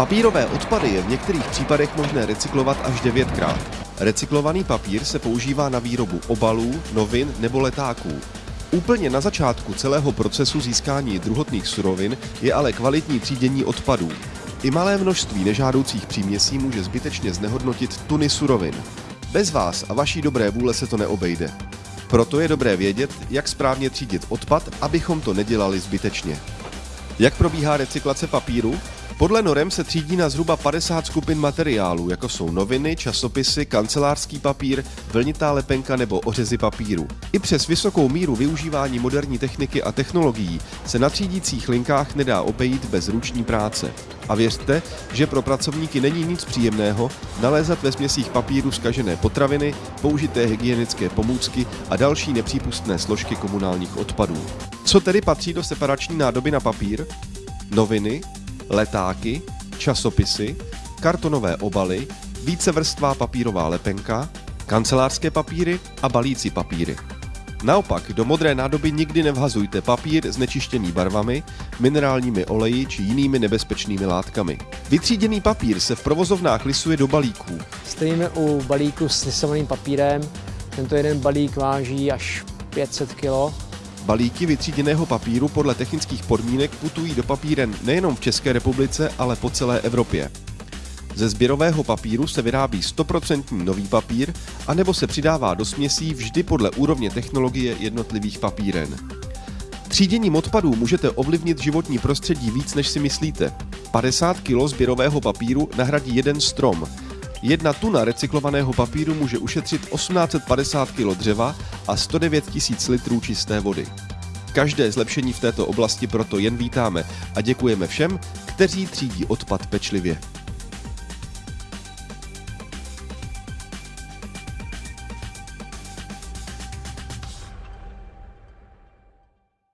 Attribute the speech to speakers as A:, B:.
A: Papírové odpady je v některých případech možné recyklovat až devětkrát. Recyklovaný papír se používá na výrobu obalů, novin nebo letáků. Úplně na začátku celého procesu získání druhotných surovin je ale kvalitní třídění odpadů. I malé množství nežádoucích příměsí může zbytečně znehodnotit tuny surovin. Bez vás a vaší dobré vůle se to neobejde. Proto je dobré vědět, jak správně třídit odpad, abychom to nedělali zbytečně. Jak probíhá recyklace papíru? Podle norem se třídí na zhruba 50 skupin materiálů, jako jsou noviny, časopisy, kancelářský papír, vlnitá lepenka nebo ořezy papíru. I přes vysokou míru využívání moderní techniky a technologií se na třídících linkách nedá obejít bez ruční práce. A věřte, že pro pracovníky není nic příjemného nalézat ve směsích papíru zkažené potraviny, použité hygienické pomůcky a další nepřípustné složky komunálních odpadů. Co tedy patří do separační nádoby na papír? Noviny, letáky, časopisy, kartonové obaly, vícevrstvá papírová lepenka, kancelářské papíry a balící papíry. Naopak, do modré nádoby nikdy nevhazujte papír znečištěný barvami, minerálními oleji či jinými nebezpečnými látkami. Vytříděný papír se v provozovnách lisuje do balíků.
B: Stojíme u balíku s lisovaným papírem. Tento jeden balík váží až 500 kg
A: Balíky vytříděného papíru podle technických podmínek putují do papíren nejenom v České republice, ale po celé Evropě. Ze sběrového papíru se vyrábí 100% nový papír, anebo se přidává do směsí vždy podle úrovně technologie jednotlivých papíren. Tříděním odpadů můžete ovlivnit životní prostředí víc, než si myslíte. 50 kg sběrového papíru nahradí jeden strom, Jedna tuna recyklovaného papíru může ušetřit 1850 kg dřeva a 109 000 litrů čisté vody. Každé zlepšení v této oblasti proto jen vítáme a děkujeme všem, kteří třídí odpad pečlivě.